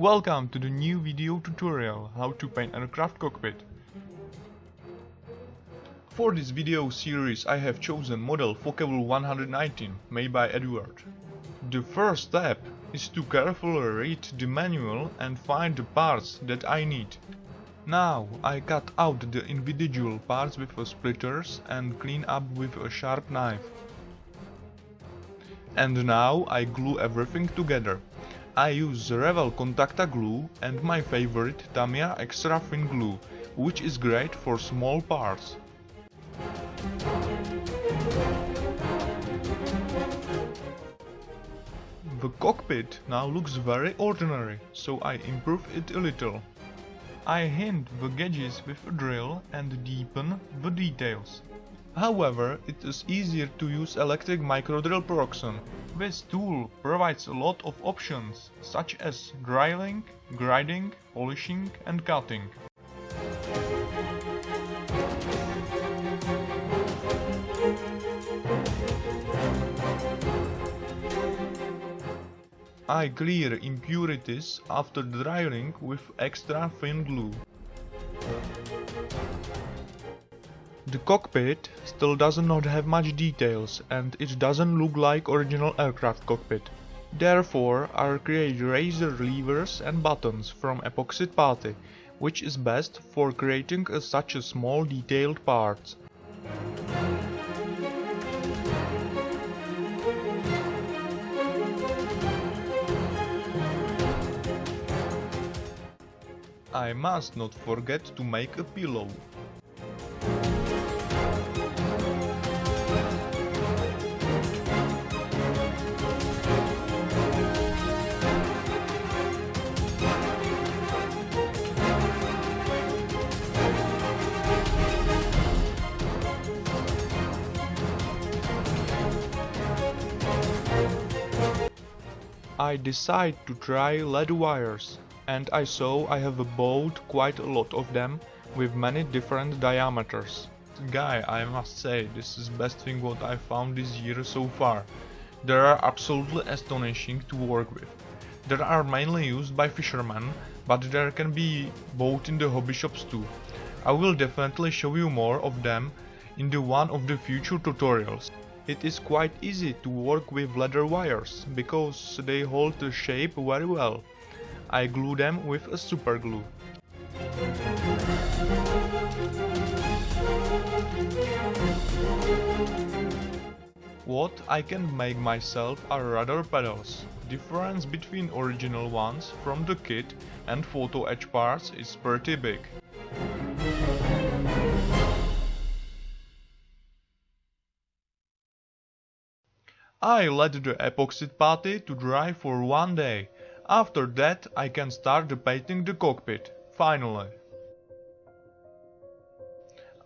Welcome to the new video tutorial how to paint aircraft cockpit. For this video series I have chosen model Focke-Wulf 119 made by Eduard. The first step is to carefully read the manual and find the parts that I need. Now I cut out the individual parts with splitters and clean up with a sharp knife. And now I glue everything together. I use Revell Contacta glue and my favorite Tamiya extra thin glue, which is great for small parts. The cockpit now looks very ordinary, so I improve it a little. I hint the gauges with a drill and deepen the details. However, it is easier to use electric microdrill Proxxon. This tool provides a lot of options, such as drilling, grinding, polishing and cutting. I clear impurities after drying with extra thin glue. The cockpit still does not have much details and it doesn't look like original aircraft cockpit. Therefore I create razor levers and buttons from epoxy putty, which is best for creating a such a small detailed parts. I must not forget to make a pillow. I decide to try lead wires and I saw I have bought quite a lot of them with many different diameters. Guy, I must say, this is best thing what I found this year so far. They are absolutely astonishing to work with. They are mainly used by fishermen, but there can be bought in the hobby shops too. I will definitely show you more of them in the one of the future tutorials. It is quite easy to work with leather wires, because they hold the shape very well. I glue them with a super glue. What I can make myself are rudder pedals. Difference between original ones from the kit and photo etch parts is pretty big. I let the epoxy putty to dry for one day. After that I can start the painting the cockpit, finally.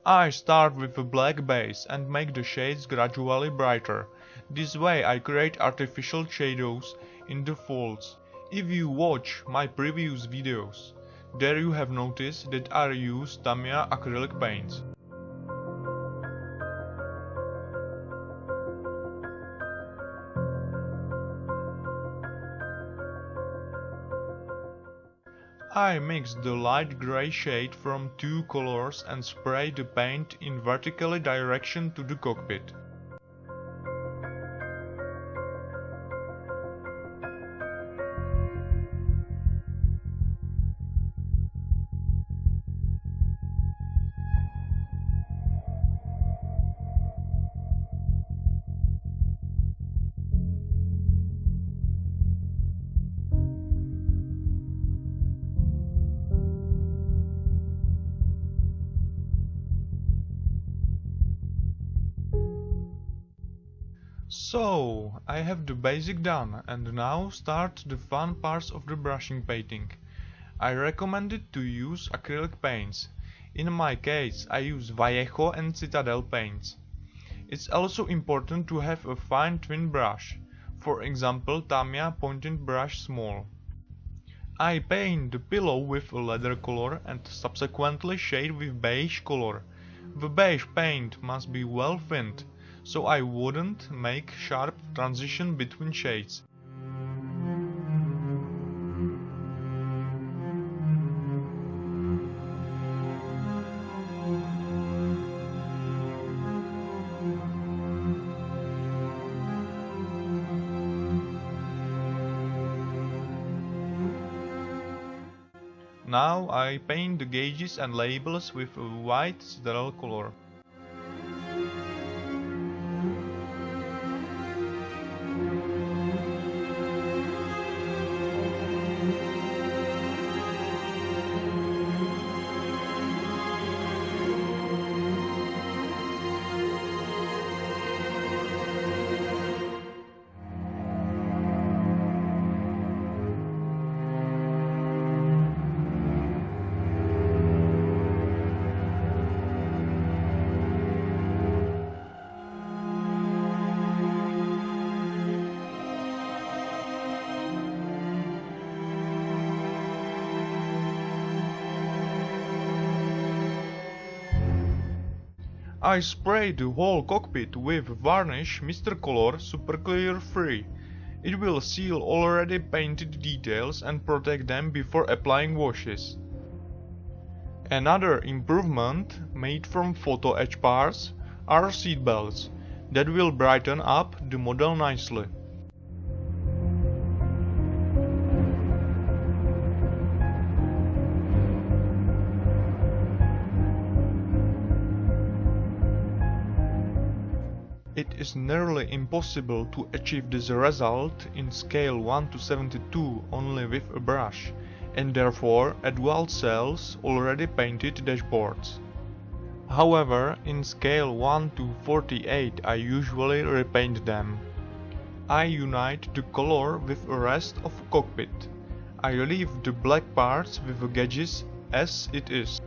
I start with a black base and make the shades gradually brighter. This way I create artificial shadows in the folds. If you watch my previous videos, there you have noticed that I use Tamiya acrylic paints. I mix the light grey shade from two colors and spray the paint in vertically direction to the cockpit. So, I have the basic done and now start the fun parts of the brushing painting. I recommend it to use acrylic paints. In my case I use Vallejo and Citadel paints. It's also important to have a fine twin brush, for example Tamiya pointed brush small. I paint the pillow with a leather color and subsequently shade with beige color. The beige paint must be well thinned, so I wouldn't make sharp transition between shades. Now I paint the gauges and labels with a white Citadel color. I spray the whole cockpit with varnish Mr. Color Super Clear Free. It will seal already painted details and protect them before applying washes. Another improvement made from photo etch parts are seat belts that will brighten up the model nicely. It is nearly impossible to achieve this result in scale 1 to 72 only with a brush, and therefore Eduard sells already painted dashboards. However, in scale 1 to 48 I usually repaint them. I unite the color with the rest of cockpit. I leave the black parts with the gauges as it is.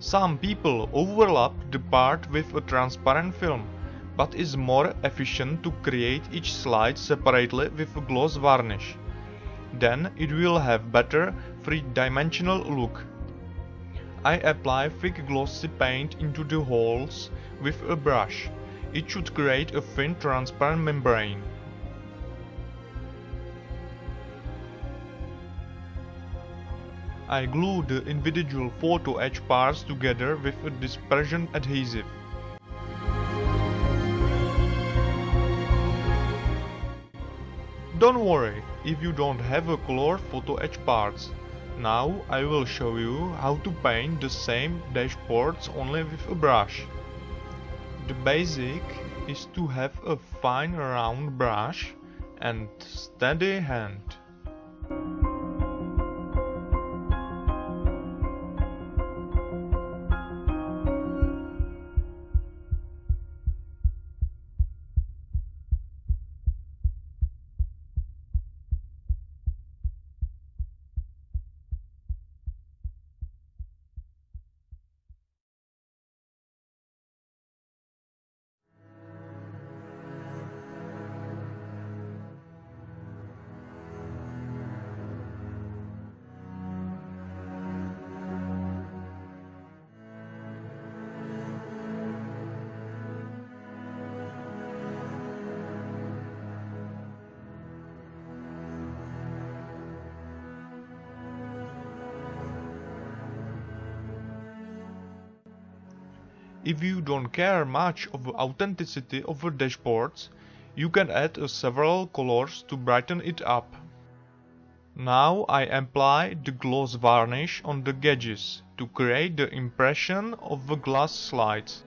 Some people overlap the part with a transparent film but is more efficient to create each slide separately with a gloss varnish. Then it will have better three-dimensional look. I apply thick glossy paint into the holes with a brush. It should create a thin transparent membrane. I glue the individual photo etch parts together with a dispersion adhesive. Don't worry if you don't have a color photo etch parts. Now I will show you how to paint the same dashboards only with a brush. The basic is to have a fine round brush and steady hand. If you don't care much of the authenticity of the dashboards, you can add uh, several colors to brighten it up. Now I apply the gloss varnish on the gauges to create the impression of the glass slides.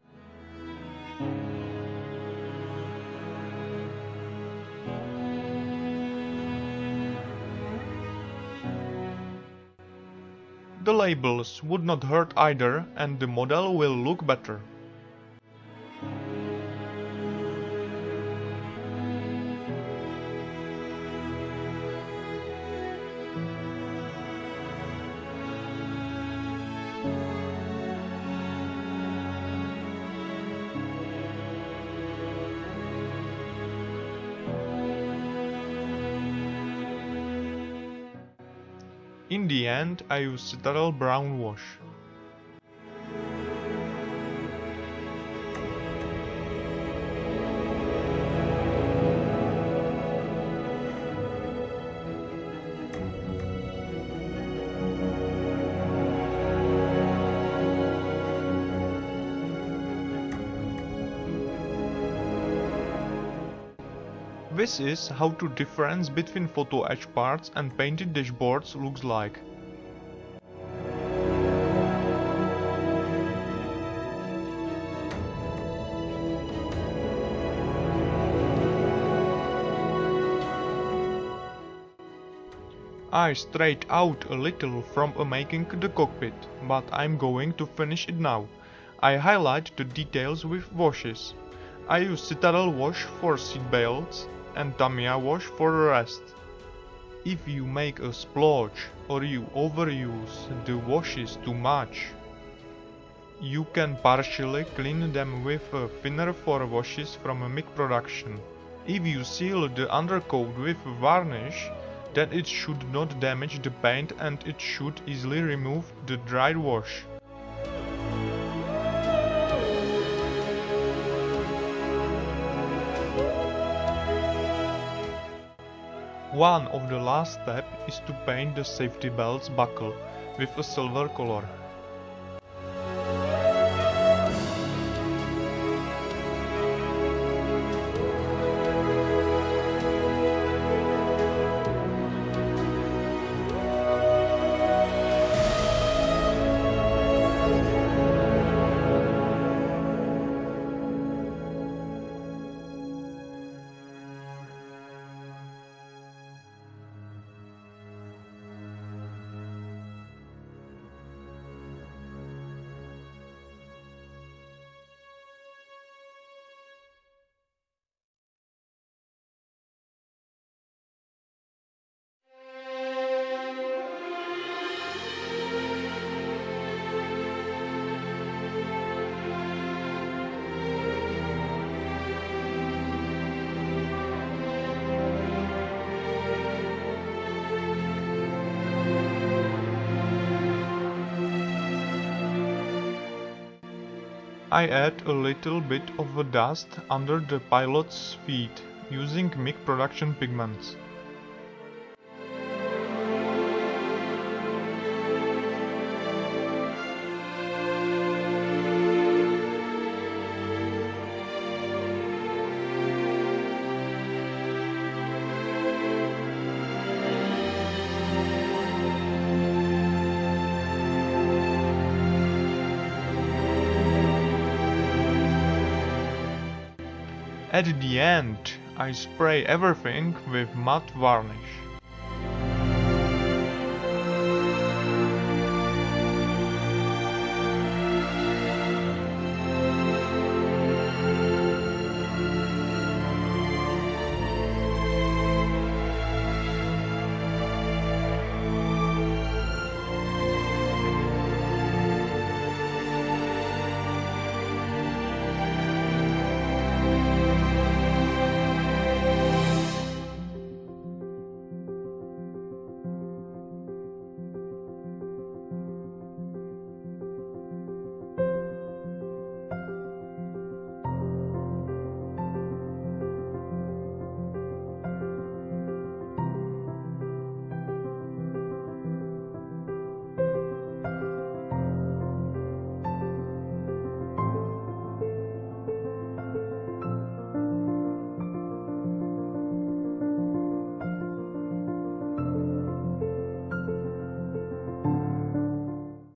The labels would not hurt either and the model will look better. In the end I use Citadel Brown Wash. This is how to difference between photo etch parts and painted dashboards looks like. I strayed out a little from making the cockpit, but I'm going to finish it now. I highlight the details with washes. I use Citadel wash for seat belts, and Tamiya wash for the rest. If you make a splotch or you overuse the washes too much, you can partially clean them with a thinner for washes from a MIG production. If you seal the undercoat with varnish, then it should not damage the paint and it should easily remove the dried wash. One of the last step is to paint the safety belts buckle with a silver color. I add a little bit of dust under the pilot's feet using MIG production pigments. At the end, I spray everything with matte varnish.